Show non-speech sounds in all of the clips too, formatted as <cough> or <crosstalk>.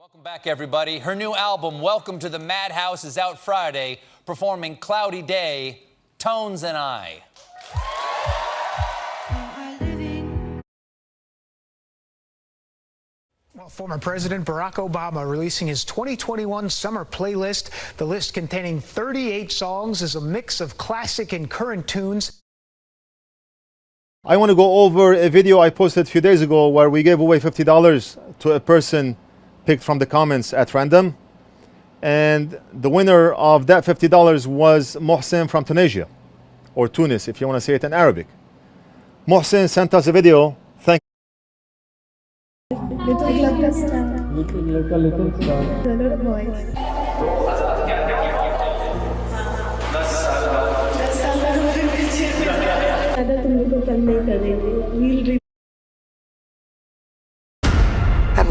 Welcome back, everybody. Her new album, Welcome to the Madhouse, is out Friday, performing Cloudy Day, Tones and I. Well, former President Barack Obama releasing his 2021 summer playlist. The list containing 38 songs is a mix of classic and current tunes. I want to go over a video I posted a few days ago where we gave away $50 to a person picked from the comments at random. And the winner of that $50 was Mohsen from Tunisia, or Tunis if you want to say it in Arabic. Mohsen sent us a video. Thank <laughs>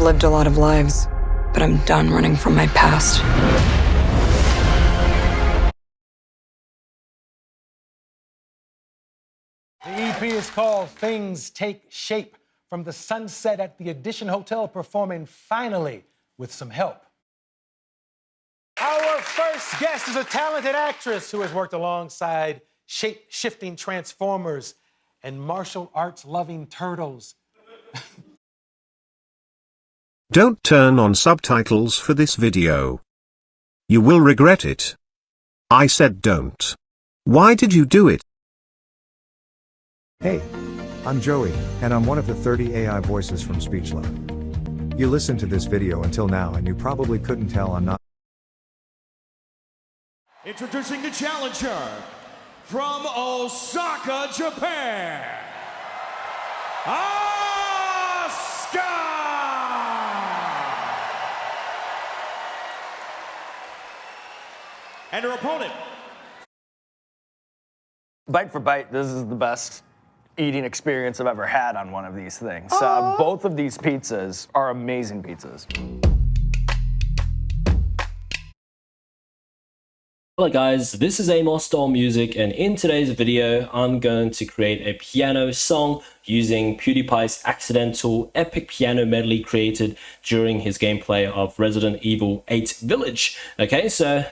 I've lived a lot of lives, but I'm done running from my past. The EP is called Things Take Shape from the sunset at the Edition Hotel, performing finally with some help. Our first guest is a talented actress who has worked alongside shape shifting transformers and martial arts loving turtles. <laughs> Don't turn on subtitles for this video. You will regret it. I said don't. Why did you do it? Hey, I'm Joey, and I'm one of the 30 AI voices from SpeechLab. You listened to this video until now and you probably couldn't tell I'm not Introducing the challenger from Osaka, Japan, Asuka! And her opponent, Bite for bite, this is the best eating experience I've ever had on one of these things. Uh, both of these pizzas are amazing pizzas. Hello guys, this is Amosdoll Music and in today's video I'm going to create a piano song using PewDiePie's accidental epic piano medley created during his gameplay of Resident Evil 8 Village. Okay, so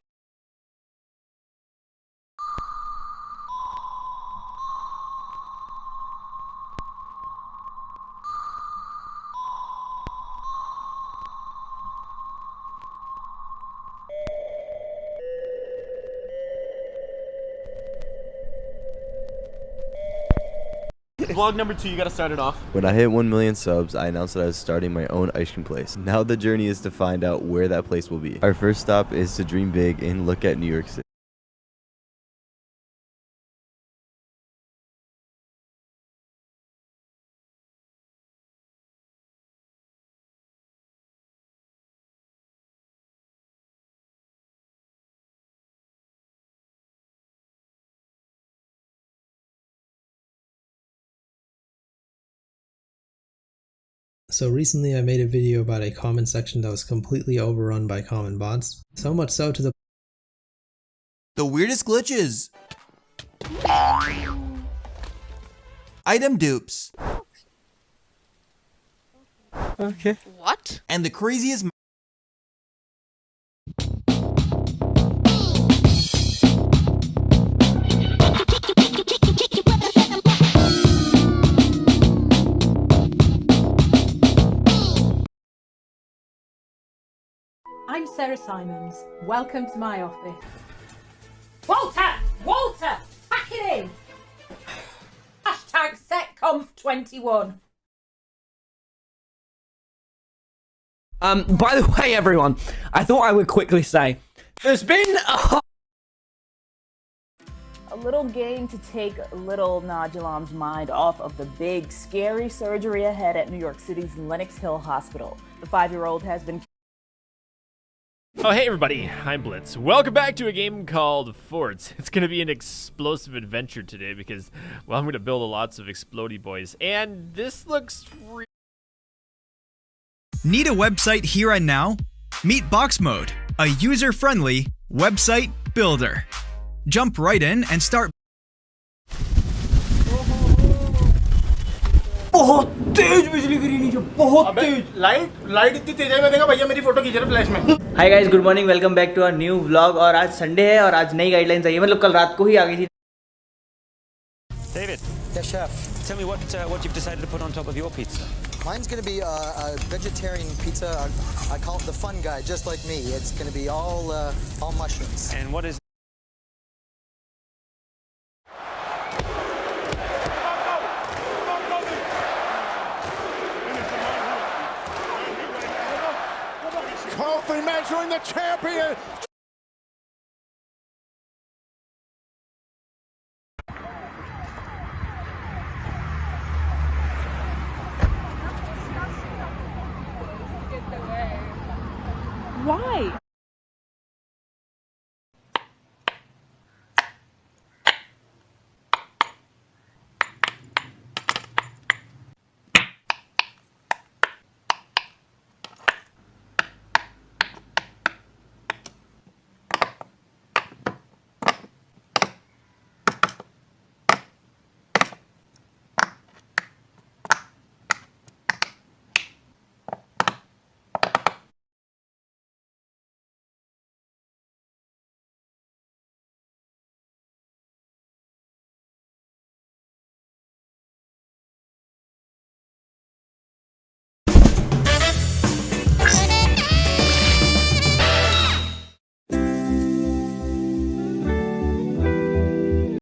Vlog number two, you gotta start it off. When I hit 1 million subs, I announced that I was starting my own ice cream place. Now the journey is to find out where that place will be. Our first stop is to dream big and look at New York City. So recently I made a video about a comment section that was completely overrun by common bots. So much so to the The weirdest glitches. Item dupes. Okay. What? And the craziest Simons. Welcome to my office. Walter! Walter! Pack it in! Hashtag SetConf21. Um, by the <laughs> way, everyone, I thought I would quickly say, there's been a a little game to take little Najulam's mind off of the big, scary surgery ahead at New York City's Lenox Hill Hospital. The five-year-old has been Oh, hey everybody, I'm Blitz. Welcome back to a game called Forts. <laughs> It's gonna be an explosive adventure today because, well, I'm gonna build lots of explodey boys. And this looks re Need a website here and now? Meet Box Mode, a user-friendly website builder. Jump right in and start बहुत तेज बिजली गिरी नीचे बहुत तेज। Light light इतनी तेज है मैं देखा भैया मेरी फ़ोटो खींच रहा फ्लैश में। Hi guys good morning welcome back to our new vlog और आज संडे है और आज नई गाइडलाइंस आई है। मतलब कल रात को ही आ गई थी। David the chef tell me what what you decided to put on top of your pizza mine is gonna be a vegetarian pizza I call the fun guy just like me it's gonna be all all mushrooms and what is measuring the champion. Why?